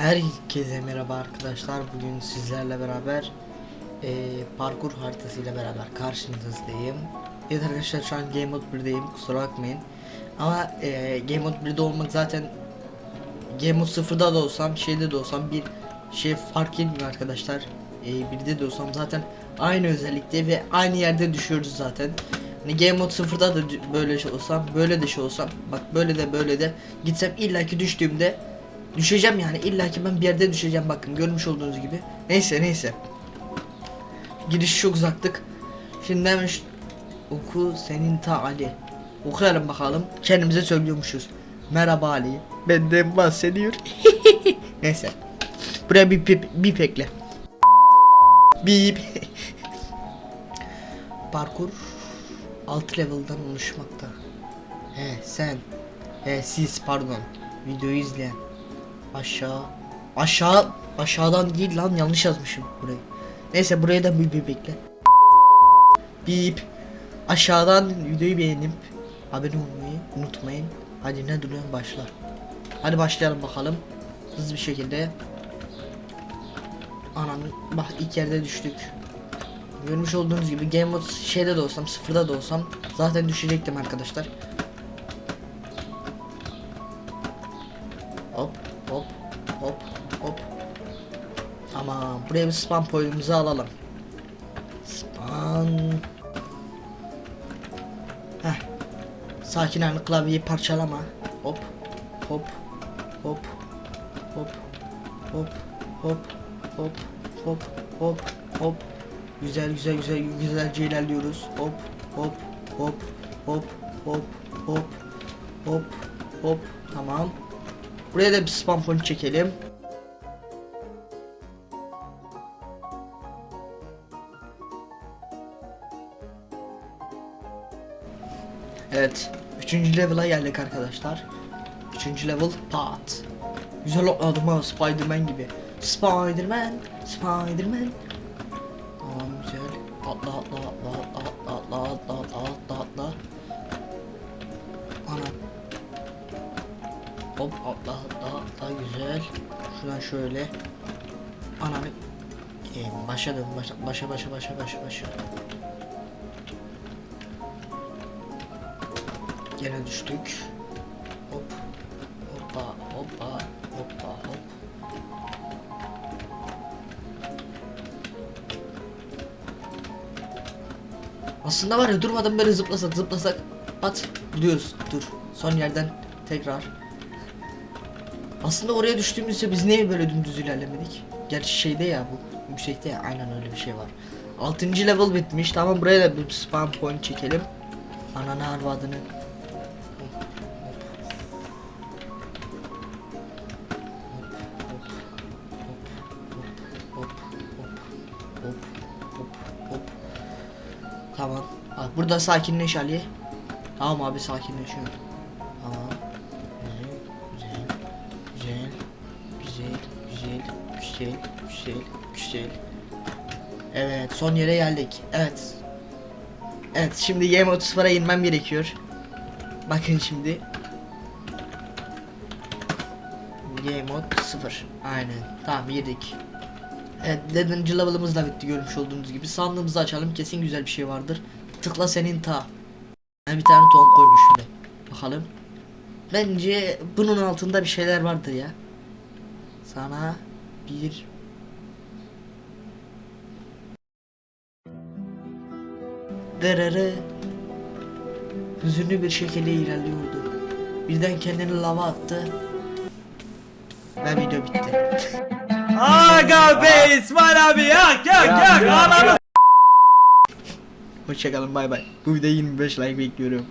Herkese merhaba arkadaşlar. Bugün sizlerle beraber eee, parkur haritasıyla beraber karşınızdayım. Evet arkadaşlar şu an Game Mode 1'deyim. Kusura bakmayın. Ama eee, Game Mode 1'de olmak zaten Game Mode 0'da da olsam, şeyde de olsam bir şey fark etmiyor arkadaşlar. Eee 1'de de olsam zaten aynı özellikte ve aynı yerde düşüyoruz zaten. Hani Game Mode 0'da da böyle şey olsam, böyle de şey olsam, bak böyle de böyle de gitsem illaki düştüğümde Düşeceğim yani illaki ben bir yerde düşeceğim bakın görmüş olduğunuz gibi. Neyse neyse. Giriş çok uzaktık. Şimdi hemen şu- oku senin ta Ali. Okuyalım bakalım. Kendimize söylüyormuşuz. Merhaba Ali. Benden bahsediyor. neyse. Buraya bir bip, bip ekle. Bip. Parkur 6 level'dan oluşmakta. He sen. He siz pardon. Videoyu izleyen. Aşağı. Aşağı. Aşağıdan değil lan yanlış yazmışım burayı. Neyse buraya da bir bir bekle. Bip. Aşağıdan videoyu beğenip abone olmayı unutmayın. Hadi ne duruyorsun başla. Hadi başlayalım bakalım. Hızlı bir şekilde. Ananı bak ilk yerde düştük. Görmüş olduğunuz gibi Game Mode şeyde de olsam sıfırda da olsam zaten düşecektim arkadaşlar. Hop hop. Ama buraya bir spam point'imizi alalım. Spam. Heh. Sakin hani klavyeyi parçalama. Hop hop hop hop hop hop hop hop hop hop. Güzel güzel güzel güzelce ilerliyoruz. Hop hop hop hop hop hop hop hop. Tamam. Buraya da bir spam point çekelim. Evet. Üçüncü level'a geldik arkadaşlar. Üçüncü level pat. Güzel atladım ha Spiderman gibi. Spiderman, Spiderman. Tamam güzel. Atla atla atla atla atla atla atla atla atla. Hop atla atla atla güzel. Şuradan şöyle. Ananı. Ee, başa dön başa başa başa başa başa başa. Gene düştük. Hop. Hoppa hoppa hoppa hop. Aslında var ya durmadan böyle zıplasak zıplasak at gidiyoruz dur son yerden tekrar aslında oraya düştüğümüzde biz niye böyle dümdüz ilerlemedik gerçi şeyde ya bu yüksekte ya aynen öyle bir şey var 6. level bitmiş tamam buraya da bir spam point çekelim ananı arvadını. Tamam. Burada sakinleş Ali. Tamam abi sakinleşiyor. Güzel, güzel, güzel. Evet, son yere geldik. Evet. Evet, şimdi Game 30'a inmem gerekiyor. Bakın şimdi. Game mode 0. Aynen. Tamam yedik. Evet, 4. level'ımız da bitti görmüş olduğunuz gibi. Sandığımızı açalım. Kesin güzel bir şey vardır. Tıkla senin ta. Yani bir tane ton koymuş şöyle. Bakalım. Bence bunun altında bir şeyler vardır ya. Sana bir Derere Hüzünlü bir şekilde ilerliyordu. Birden kendini lava attı. Ve video bitti. Aga be İsmail abi yak yak yak ananı Hoşçakalın bay bay. Bu videoya 25 like bekliyorum.